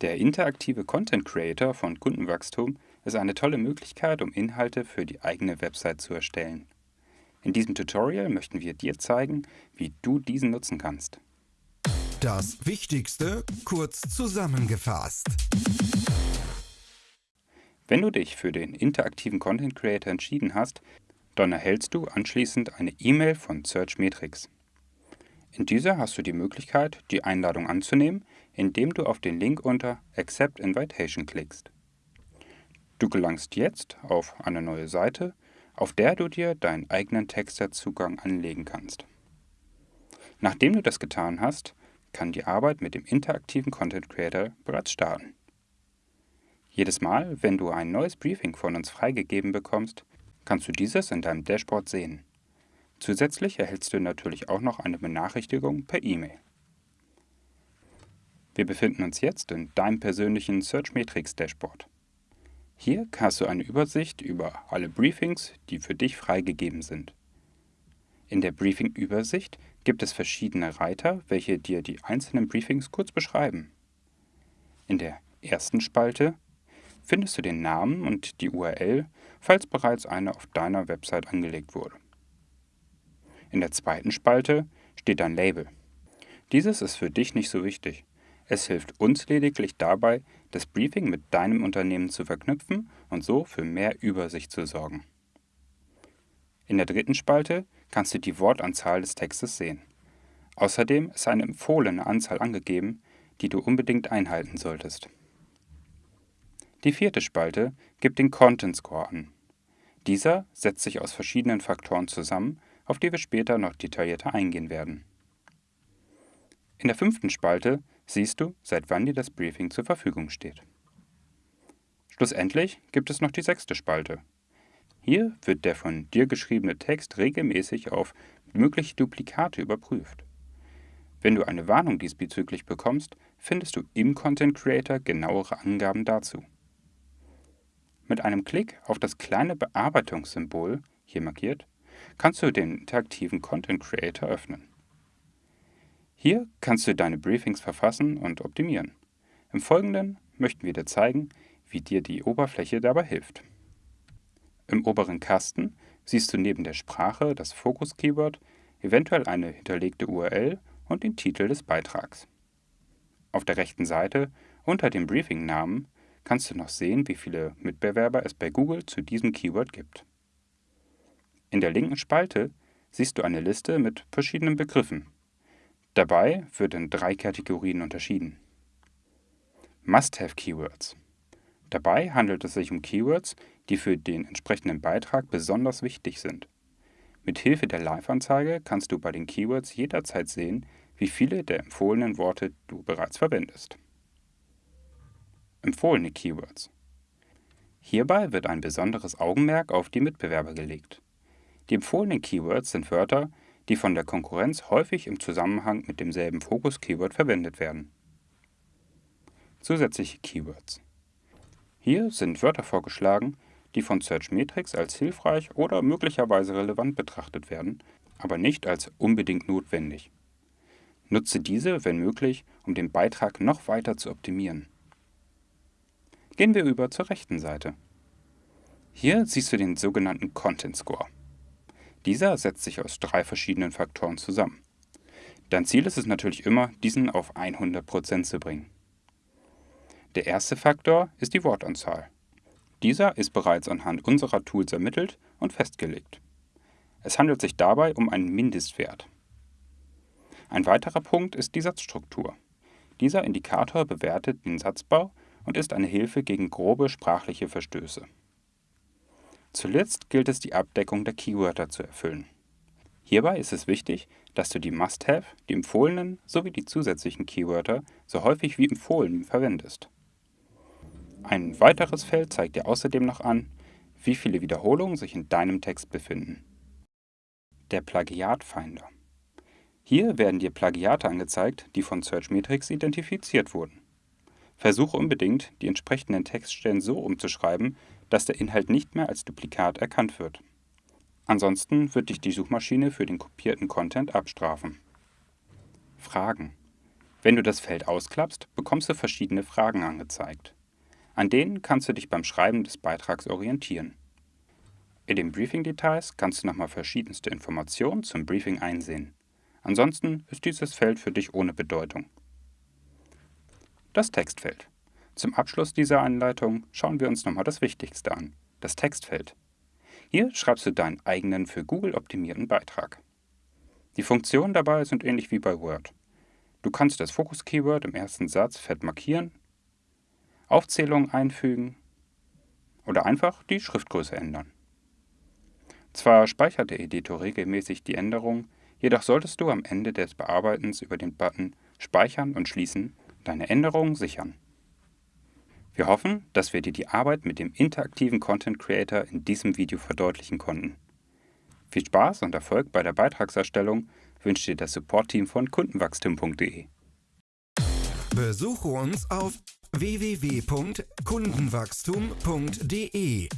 Der interaktive Content Creator von Kundenwachstum ist eine tolle Möglichkeit, um Inhalte für die eigene Website zu erstellen. In diesem Tutorial möchten wir dir zeigen, wie du diesen nutzen kannst. Das Wichtigste kurz zusammengefasst. Wenn du dich für den interaktiven Content Creator entschieden hast, dann erhältst du anschließend eine E-Mail von Searchmetrics. In dieser hast du die Möglichkeit, die Einladung anzunehmen, indem du auf den Link unter Accept Invitation klickst. Du gelangst jetzt auf eine neue Seite, auf der du dir deinen eigenen Texterzugang anlegen kannst. Nachdem du das getan hast, kann die Arbeit mit dem interaktiven Content Creator bereits starten. Jedes Mal, wenn du ein neues Briefing von uns freigegeben bekommst, kannst du dieses in deinem Dashboard sehen. Zusätzlich erhältst du natürlich auch noch eine Benachrichtigung per E-Mail. Wir befinden uns jetzt in deinem persönlichen Searchmetrics Dashboard. Hier hast du eine Übersicht über alle Briefings, die für dich freigegeben sind. In der Briefing-Übersicht gibt es verschiedene Reiter, welche dir die einzelnen Briefings kurz beschreiben. In der ersten Spalte findest du den Namen und die URL, falls bereits eine auf deiner Website angelegt wurde. In der zweiten Spalte steht dein Label. Dieses ist für dich nicht so wichtig. Es hilft uns lediglich dabei, das Briefing mit deinem Unternehmen zu verknüpfen und so für mehr Übersicht zu sorgen. In der dritten Spalte kannst du die Wortanzahl des Textes sehen. Außerdem ist eine empfohlene Anzahl angegeben, die du unbedingt einhalten solltest. Die vierte Spalte gibt den Content Score an. Dieser setzt sich aus verschiedenen Faktoren zusammen auf die wir später noch detaillierter eingehen werden. In der fünften Spalte siehst du, seit wann dir das Briefing zur Verfügung steht. Schlussendlich gibt es noch die sechste Spalte. Hier wird der von dir geschriebene Text regelmäßig auf mögliche Duplikate überprüft. Wenn du eine Warnung diesbezüglich bekommst, findest du im Content Creator genauere Angaben dazu. Mit einem Klick auf das kleine Bearbeitungssymbol, hier markiert, kannst du den interaktiven Content Creator öffnen. Hier kannst du deine Briefings verfassen und optimieren. Im Folgenden möchten wir dir zeigen, wie dir die Oberfläche dabei hilft. Im oberen Kasten siehst du neben der Sprache das Fokus-Keyword, eventuell eine hinterlegte URL und den Titel des Beitrags. Auf der rechten Seite unter dem Briefing-Namen kannst du noch sehen, wie viele Mitbewerber es bei Google zu diesem Keyword gibt. In der linken Spalte siehst du eine Liste mit verschiedenen Begriffen. Dabei wird in drei Kategorien unterschieden. Must-Have-Keywords. Dabei handelt es sich um Keywords, die für den entsprechenden Beitrag besonders wichtig sind. Mit Hilfe der Live-Anzeige kannst du bei den Keywords jederzeit sehen, wie viele der empfohlenen Worte du bereits verwendest. Empfohlene Keywords. Hierbei wird ein besonderes Augenmerk auf die Mitbewerber gelegt. Die empfohlenen Keywords sind Wörter, die von der Konkurrenz häufig im Zusammenhang mit demselben Fokus-Keyword verwendet werden. Zusätzliche Keywords. Hier sind Wörter vorgeschlagen, die von Searchmetrics als hilfreich oder möglicherweise relevant betrachtet werden, aber nicht als unbedingt notwendig. Nutze diese, wenn möglich, um den Beitrag noch weiter zu optimieren. Gehen wir über zur rechten Seite. Hier siehst du den sogenannten Content Score. Dieser setzt sich aus drei verschiedenen Faktoren zusammen. Dein Ziel ist es natürlich immer, diesen auf 100% zu bringen. Der erste Faktor ist die Wortanzahl. Dieser ist bereits anhand unserer Tools ermittelt und festgelegt. Es handelt sich dabei um einen Mindestwert. Ein weiterer Punkt ist die Satzstruktur. Dieser Indikator bewertet den Satzbau und ist eine Hilfe gegen grobe sprachliche Verstöße. Zuletzt gilt es, die Abdeckung der Keywörter zu erfüllen. Hierbei ist es wichtig, dass du die Must-Have, die empfohlenen sowie die zusätzlichen Keywörter so häufig wie empfohlen verwendest. Ein weiteres Feld zeigt dir außerdem noch an, wie viele Wiederholungen sich in deinem Text befinden. Der Plagiatfinder. Hier werden dir Plagiate angezeigt, die von Searchmetrics identifiziert wurden. Versuche unbedingt, die entsprechenden Textstellen so umzuschreiben, dass der Inhalt nicht mehr als Duplikat erkannt wird. Ansonsten wird dich die Suchmaschine für den kopierten Content abstrafen. Fragen. Wenn du das Feld ausklappst, bekommst du verschiedene Fragen angezeigt. An denen kannst du dich beim Schreiben des Beitrags orientieren. In den Briefing-Details kannst du nochmal verschiedenste Informationen zum Briefing einsehen. Ansonsten ist dieses Feld für dich ohne Bedeutung. Das Textfeld. Zum Abschluss dieser Anleitung schauen wir uns nochmal das Wichtigste an, das Textfeld. Hier schreibst du deinen eigenen für Google optimierten Beitrag. Die Funktionen dabei sind ähnlich wie bei Word. Du kannst das Fokus-Keyword im ersten Satz fett markieren, Aufzählungen einfügen oder einfach die Schriftgröße ändern. Zwar speichert der Editor regelmäßig die Änderungen, jedoch solltest du am Ende des Bearbeitens über den Button Speichern und Schließen deine Änderungen sichern. Wir hoffen, dass wir dir die Arbeit mit dem interaktiven Content Creator in diesem Video verdeutlichen konnten. Viel Spaß und Erfolg bei der Beitragserstellung wünscht dir das Support-Team von kundenwachstum.de. Besuche uns auf www.kundenwachstum.de